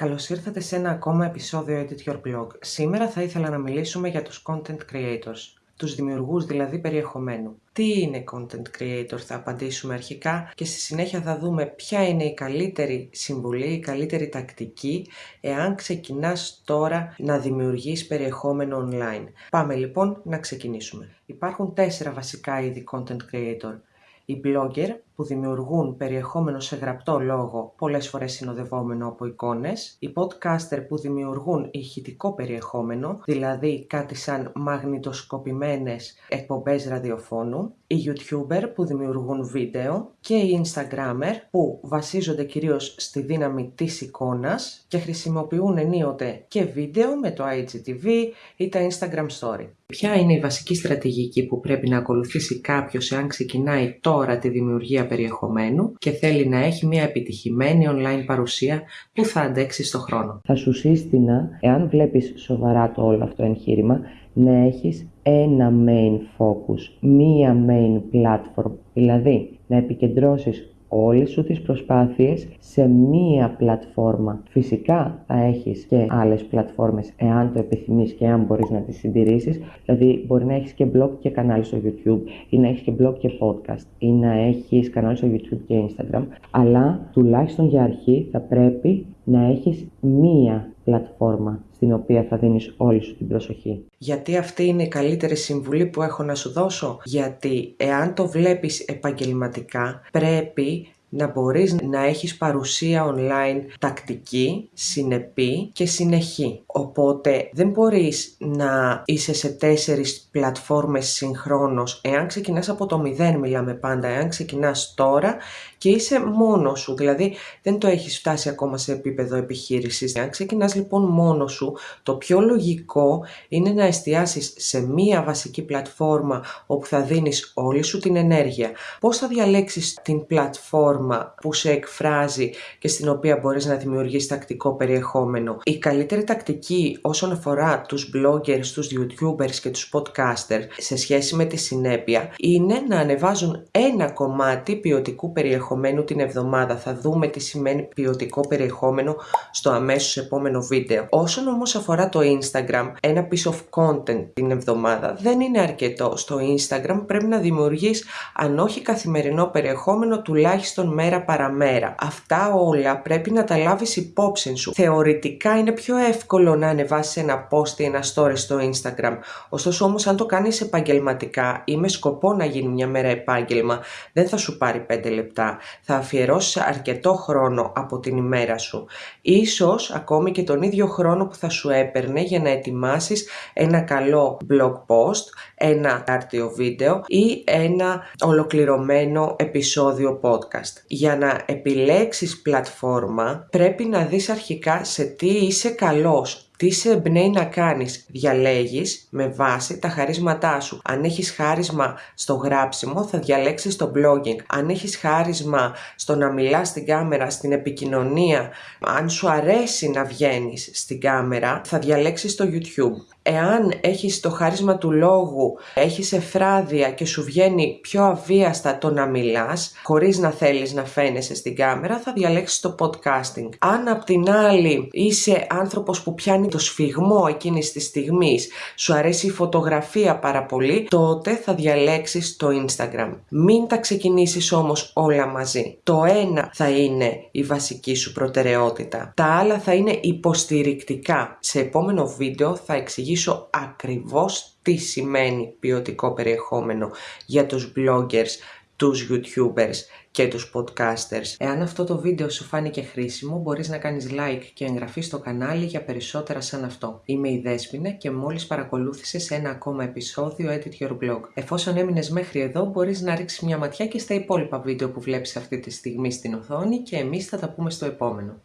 Καλώς ήρθατε σε ένα ακόμα επεισόδιο Edit Your Blog. Σήμερα θα ήθελα να μιλήσουμε για τους content creators, τους δημιουργούς δηλαδή περιεχομένου. Τι είναι content creator θα απαντήσουμε αρχικά και στη συνέχεια θα δούμε ποια είναι η καλύτερη συμβουλή, η καλύτερη τακτική εάν ξεκινάς τώρα να δημιουργείς περιεχόμενο online. Πάμε λοιπόν να ξεκινήσουμε. Υπάρχουν τέσσερα βασικά είδη content creator. Οι blogger που δημιουργούν περιεχόμενο σε γραπτό λόγο, πολλές φορές συνοδευόμενο από εικόνες, οι podcaster που δημιουργούν ηχητικό περιεχόμενο, δηλαδή κάτι σαν μαγνητοσκοπημένες εκπομπές ραδιοφώνου, οι YouTuber που δημιουργούν βίντεο και οι Instagrammer που βασίζονται κυρίως στη δύναμη της εικόνας και χρησιμοποιούν ενίοτε και βίντεο με το IGTV ή τα Instagram Story. Ποια είναι η βασική στρατηγική που πρέπει να ακολουθήσει κάποιος εάν ξεκινάει τώρα τη δημιουργία περιεχομένου και θέλει να έχει μια επιτυχημένη online παρουσία που θα αντέξει στο χρόνο. Θα σου σύστηνα, εάν βλέπεις σοβαρά το όλο αυτό εγχείρημα, να έχεις ένα main focus, μία main platform, δηλαδή να επικεντρώσεις όλες σου τις προσπάθειες σε μία πλατφόρμα. Φυσικά θα έχεις και άλλες πλατφόρμες εάν το επιθυμείς και αν μπορείς να τις συντηρήσεις. Δηλαδή μπορεί να έχεις και blog και κανάλι στο YouTube ή να έχεις και blog και podcast ή να έχεις κανάλι στο YouTube και Instagram. Αλλά τουλάχιστον για αρχή θα πρέπει να έχεις μία πλατφόρμα στην οποία θα δίνεις όλη σου την προσοχή. Γιατί αυτή είναι η καλύτερη συμβουλή που έχω να σου δώσω; Γιατί εάν το βλέπεις επαγγελματικά πρέπει να μπορείς να έχεις παρουσία online τακτική, συνεπή και συνεχή. Οπότε δεν μπορείς να είσαι σε τέσσερις πλατφόρμες συγχρόνως. Εάν ξεκινάς από το μηδέν μιλάμε πάντα, εάν ξεκινάς τώρα και είσαι μόνος σου, δηλαδή δεν το έχεις φτάσει ακόμα σε επίπεδο επιχείρησης. Εάν ξεκινάς λοιπόν μόνος σου, το πιο λογικό είναι να εστιάσεις σε μία βασική πλατφόρμα όπου θα δίνεις όλη σου την ενέργεια. Πώς θα διαλέξεις την πλατφόρμα που σε εκφράζει και στην οποία μπορείς να δημιουργείς τακτικό περιεχόμενο. Η καλύτερη τακτική όσον αφορά τους bloggers, τους youtubers και τους podcasters σε σχέση με τη συνέπεια είναι να ανεβάζουν ένα κομμάτι ποιοτικού περιεχομένου την εβδομάδα. Θα δούμε τι σημαίνει ποιοτικό περιεχόμενο στο αμέσως επόμενο βίντεο. Όσον όμως αφορά το Instagram, ένα piece of content την εβδομάδα δεν είναι αρκετό. Στο Instagram πρέπει να δημιουργείς αν όχι καθημερινό περιεχόμενο τουλάχιστον μέρα παραμέρα. Αυτά όλα πρέπει να τα λάβεις υπόψη σου. Θεωρητικά είναι πιο εύκολο να ανεβάσεις ένα post ή ένα story στο Instagram. Ωστόσο όμως αν το κάνεις επαγγελματικά ή με σκοπό να γίνει μια μέρα επάγγελμα, δεν θα σου πάρει 5 λεπτά. Θα αφιερώσεις αρκετό χρόνο από την ημέρα σου. Ίσως ακόμη και τον ίδιο χρόνο που θα σου έπαιρνε για να ετοιμάσεις ένα καλό blog post, ένα άρτιο βίντεο ή ένα ολοκληρωμένο επεισόδιο podcast για να επιλέξεις πλατφόρμα πρέπει να δεις αρχικά σε τι είσαι καλός τι σε εμπνέει να κάνεις; Διαλέγεις με βάση τα χαρίσματά σου. Αν έχεις χάρισμα στο γράψιμο θα διαλέξεις το blogging. Αν έχεις χάρισμα στο να μιλάς στην κάμερα, στην επικοινωνία, αν σου αρέσει να βγαίνεις στην κάμερα θα διαλέξεις το YouTube. Εάν έχεις το χάρισμα του λόγου, έχεις εφράδια και σου βγαίνει πιο αβίαστα το να μιλάς, χωρίς να θέλεις να φαίνεσαι στην κάμερα, θα διαλέξεις το podcasting. Αν απ' την άλλη είσαι άνθρωπος που πιάνει το σφιγμό εκείνης της στιγμής, σου αρέσει η φωτογραφία πάρα πολύ, τότε θα διαλέξεις το Instagram. Μην τα ξεκινήσεις όμως όλα μαζί. Το ένα θα είναι η βασική σου προτεραιότητα. Τα άλλα θα είναι υποστηρικτικά. Σε επόμενο βίντεο θα εξηγήσω ακριβώς τι σημαίνει ποιοτικό περιεχόμενο για τους bloggers, τους youtubers και τους podcasters. Εάν αυτό το βίντεο σου φάνηκε χρήσιμο, μπορείς να κάνεις like και εγγραφή στο κανάλι για περισσότερα σαν αυτό. Είμαι η Δέσποινα και μόλις παρακολούθησες ένα ακόμα επεισόδιο Edit Your Blog. Εφόσον έμεινες μέχρι εδώ, μπορείς να ρίξεις μια ματιά και στα υπόλοιπα βίντεο που βλέπεις αυτή τη στιγμή στην οθόνη και εμείς θα τα πούμε στο επόμενο.